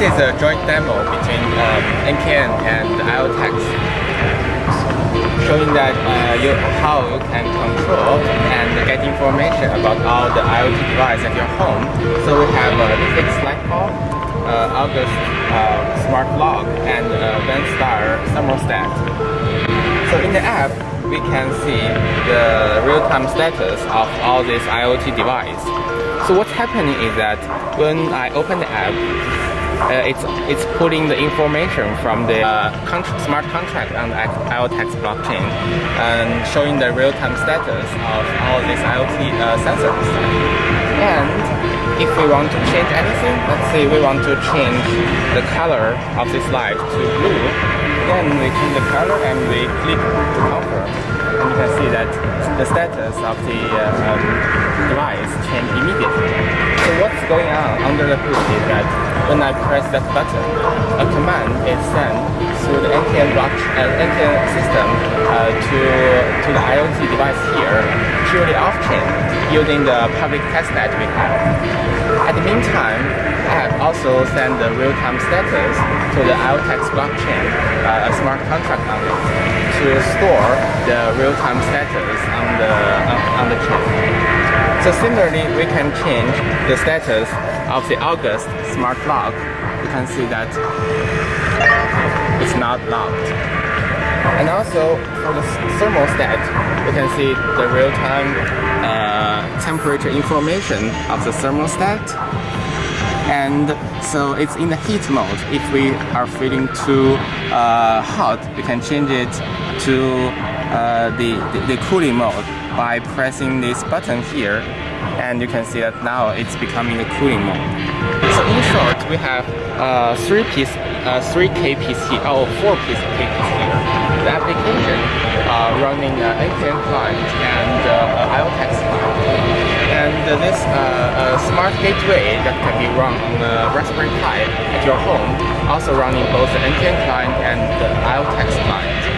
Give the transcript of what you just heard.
is a joint demo between um, NKN and IoTeX showing that uh, you, how you can control and get information about all the IoT devices at your home. So we have a fixed light bulb, uh, August uh, smart lock, and uh, VenStar thermostat. So in the app, we can see the real-time status of all these IoT devices. So what's happening is that when I open the app, uh, it's it's putting the information from the uh, smart contract on the IoTeX blockchain and showing the real-time status of all these IoT uh, sensors. And if we want to change anything, let's say we want to change the color of this light to blue, then we change the color and we click to confirm. And you can see that the status of the uh, um, device change immediately. So what's going on under the hood is that when I press that button, a command is sent through the NKN block uh, NKN system uh, to to the IoT device here, purely off-chain, using the public testnet we have. At the meantime, I have also sent the real-time status to the IoTeX blockchain, uh, a smart contract on it, to store the real-time status on the on, on the chain. So similarly, we can change the status of the August smart lock. You can see that it's not locked. And also for the thermostat, you can see the real-time uh, temperature information of the thermostat. And so it's in the heat mode. If we are feeling too uh, hot, we can change it to uh, the, the, the cooling mode by pressing this button here and you can see that now it's becoming the cooling mode. So in short, we have uh, three piece, uh, three KPC, oh, four piece KPC here. The application uh, running uh, NKN client and uh, IoTeX client. And this uh, smart gateway that can be run on the Raspberry Pi at your home, also running both the NKN client and the IoTeX client.